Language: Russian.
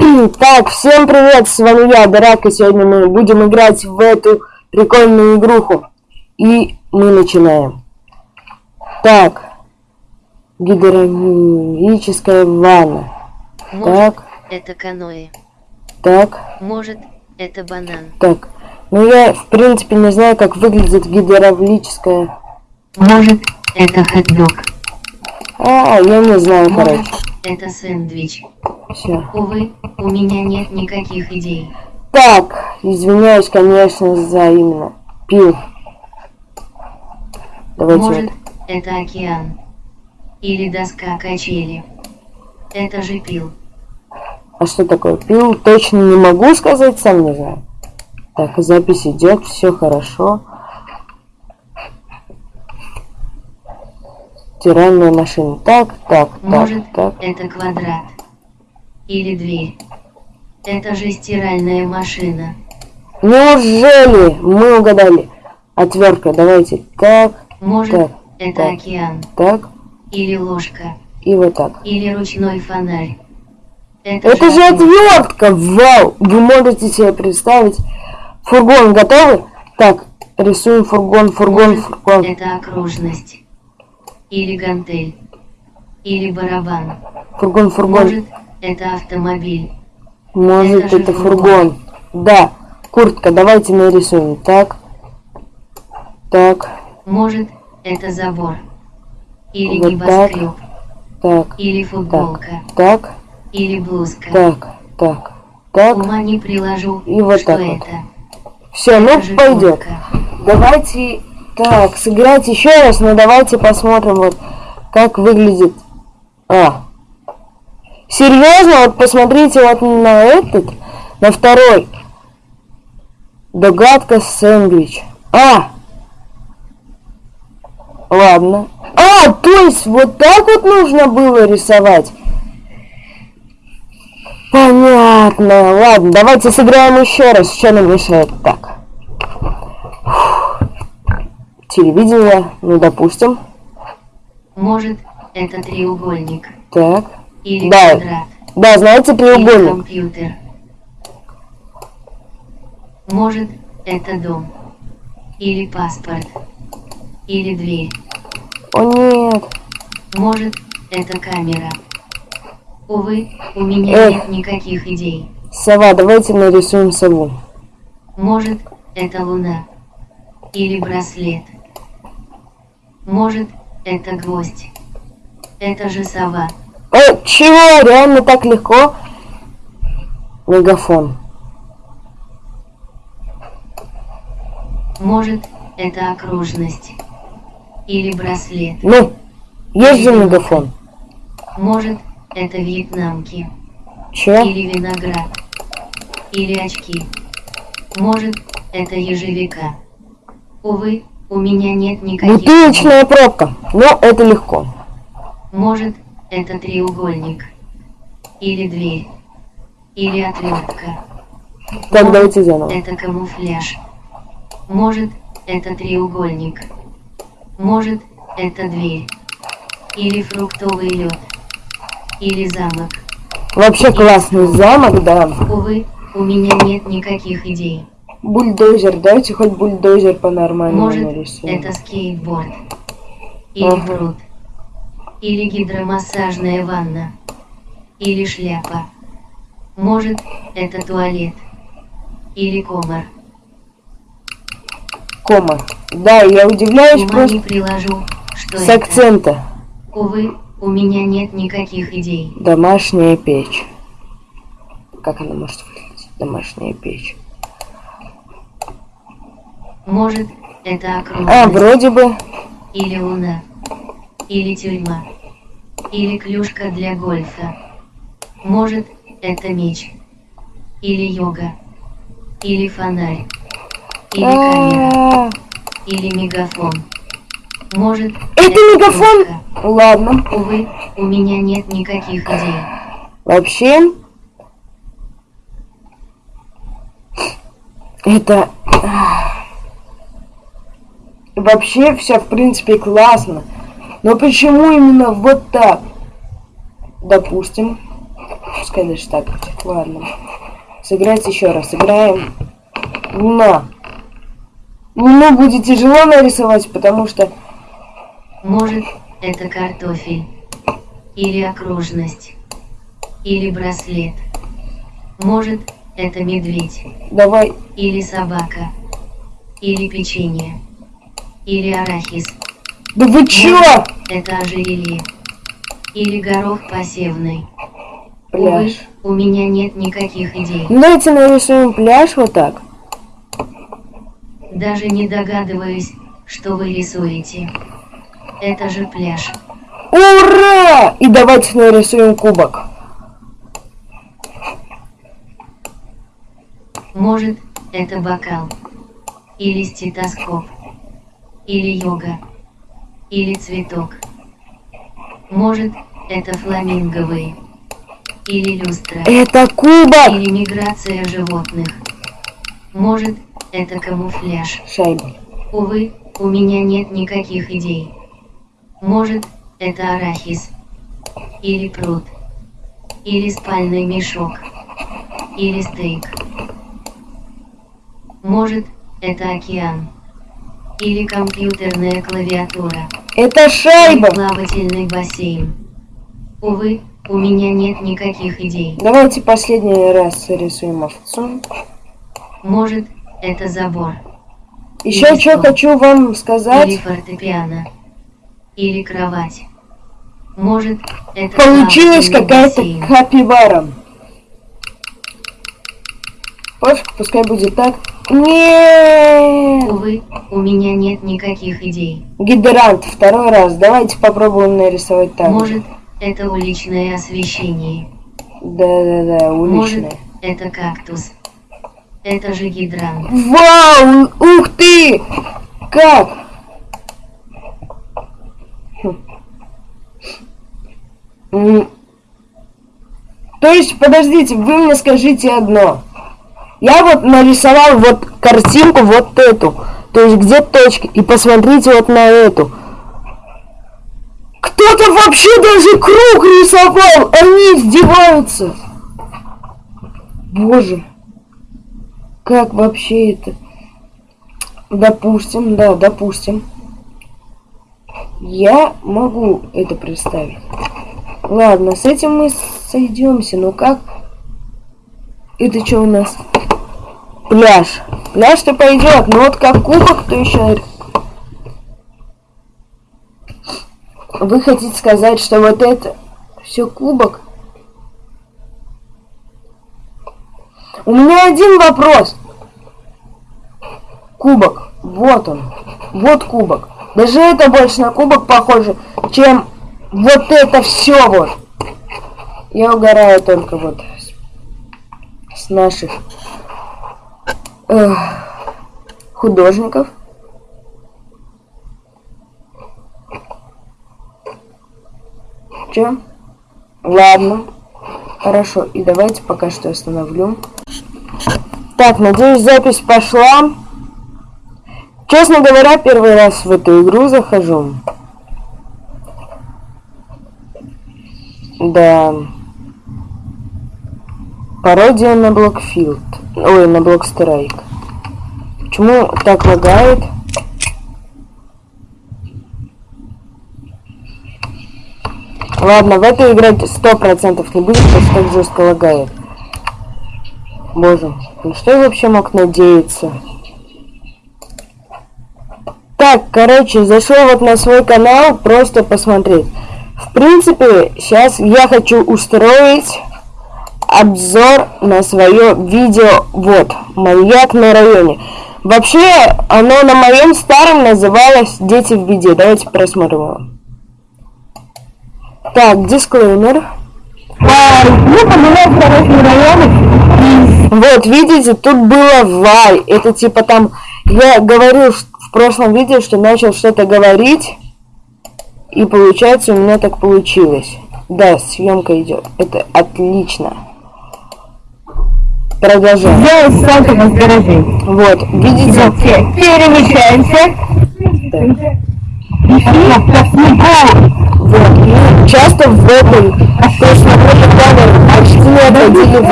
Так, всем привет, с вами я, Дарак, и сегодня мы будем играть в эту прикольную игруху. И мы начинаем. Так. Гидравлическая ванна. Может, Так, это каноэ. так, Может, это банан. так. Ну я, в принципе, не знаю, как выглядит гидравлическая... Может, это хот-дог. А, я не знаю, Может, короче. это сэндвич. Все. Увы, у меня нет никаких идей. Так, извиняюсь, конечно, за именно пил. Давайте Может, вот. это океан. Или доска качели. Это же пил. А что такое пил? Точно не могу сказать, сам не знаю. Так, запись идет, все хорошо. Стиральная машина. Так, так, так, Может, так. это квадрат. Или дверь. Это же стиральная машина. Неужели мы угадали? Отвертка, давайте. Так, Может, Так, это так. океан. так Или ложка. и вот так. Или ручной фонарь. Это, Это же отвертка! Вау! Вы можете себе представить? Фургон готовы? Так, рисуем фургон, фургон, Может, фургон. Это окружность. Или гантель. Или барабан. Фургон, фургон. Может, это автомобиль. Может, это это фургон. фургон. Да. Куртка, давайте нарисуем. Так. Так. Может, это забор. Или Вот небоскреб. Так. Или футболка. Так. Или блузка. Так. Так. Так. Ума не приложу, И вот что так вот. это. Все, ну пойдет. Давайте так, сыграть еще раз, но давайте посмотрим вот как выглядит. А. Серьезно, вот посмотрите вот на этот, на второй. Догадка сэндвич. А! Ладно. А, то есть вот так вот нужно было рисовать? Понятно. Ладно, давайте сыграем еще раз. Что нам мешает? Так. Телевидение, ну допустим. Может, это треугольник. Так. Или Да. квадрат. Да, знаете Или треугольник. компьютер. Может, это дом. Или паспорт. Или дверь. О нет. Может, это камера. Увы, у меня Эх. нет никаких идей. Сова, давайте нарисуем сову. Может, это луна. Или браслет. Может, это гвоздь. Это же сова. Э, чего? Реально так легко? Мегафон. Может, это окружность. Или браслет. Ну, есть же мегафон. Может, это вьетнамки. Че? Или виноград. Или очки. Может, это ежевика. Увы, у меня нет никаких... Бутылочная пробка. Ну, это легко. Может, это треугольник. Или дверь. Или. Так, Может, давайте заново. Это камуфляж. Может, это треугольник. Может, это дверь. Или фруктовый лед. Или замок. Вообще классный замок, да. Увы, у меня нет никаких идей. Бульдозер, давайте хоть бульдозер по-нормальному Может, нарисуем. это скейтборд. Или Ага. пруд. Или гидромассажная ванна. Или шляпа. Может, это туалет. Или комар. Кома. Да, я удивляюсь Ума просто не приложу, что с это. акцента. Увы, у меня нет никаких идей. Домашняя печь. Как она может выглядеть? Домашняя печь. Может, это А, окружность. вроде бы. Или луна. Или тюрьма. Или клюшка для гольфа. Может, это меч. Или йога. Или фонарь. Или камера. А, Или мегафон. Может, Это мегафон? Ладно. Увы, у меня нет никаких идей. Вообще. Это... Вообще все в принципе классно. Но почему именно вот так? Допустим. Пускай даже так. Ладно. Сыграть еще раз. Играем. На. Ну, будет тяжело нарисовать, потому что... Может, это картофель. Или окружность. Или браслет. Может, это медведь. Давай. Или собака. Или печенье. Или арахис. Да вы чё? Это ожерелье. Или горох. Увы, Пляж. у меня нет никаких идей. Давайте нарисуем пляж вот так. Даже не догадываюсь, что вы рисуете. Это же пляж. Ура! И давайте нарисуем кубок. Может, это бокал. Или стетоскоп. Или йога. Или цветок. Может, это фламинговые. Или люстра. Это кубок! Или миграция животных. Может, это камуфляж. Шайба. Увы, у меня нет никаких идей. Может, это арахис. Или пруд. Или спальный мешок. Или стейк. Может, это океан. Или компьютерная клавиатура. Это Или шайба! плавательный бассейн. Увы, у меня нет никаких идей. Давайте последний раз рисуем овцу. Может, это забор. Еще Или что стол. хочу вам Или сказать. фортепиано. Или кровать. Может, это Получилась какая-то капибара. Пофиг, пускай будет так. Нет! Увы, у меня нет никаких идей. Гидрант, второй раз. Давайте попробуем нарисовать так. Может, это уличное освещение. Да-да-да, Может, уличное. это кактус. Это же гидрант. Вау! Ух ты! Как? Хм. То есть, подождите, вы мне скажите одно. Я вот нарисовал вот картинку вот эту. То есть, где точки. И посмотрите вот на эту. Кто-то вообще даже круг рисовал! Они издеваются! Боже. Как вообще это? Допустим, да, допустим. Я могу это представить. Ладно, с этим мы сойдемся. Но как? Это что у нас? Пляж. Пляж-то пойдет. Но вот как кубок, то еще... Вы хотите сказать, что вот это все кубок? У меня один вопрос. Кубок. Вот он. Вот кубок. Даже это больше на кубок похоже, чем вот это все вот. Я угораю только вот с наших художников. Че? Ладно. Хорошо. И давайте пока что остановлю. Так, надеюсь, запись пошла. Честно говоря, первый раз в эту игру захожу. Да. Пародия на Блокфилд. Ой, на Блокстрайк. Почему так лагает? Ладно, в эту играть сто процентов не будет, потому что так жестко лагает. Боже, ну что я вообще мог надеяться? Так, короче, зашел вот на свой канал просто посмотреть. В принципе, сейчас я хочу устроить обзор на свое видео. Вот, маньяк на районе. Вообще, оно на моем старом называлось «Дети в беде». Давайте просмотрим его. Так, дисклеймер. Ну, районы. Вот, видите, тут было вай. Это типа там, я говорил в прошлом видео, что начал что-то говорить. И получается, у меня так получилось. Да, съемка идет. Это отлично. Продолжаем. Сделай ссылку на гаражи. Вот, видите? Перемещаемся. Да. Пришли к снегу. Вот. И часто в этом, то есть смотрели камеру, почти не отходили в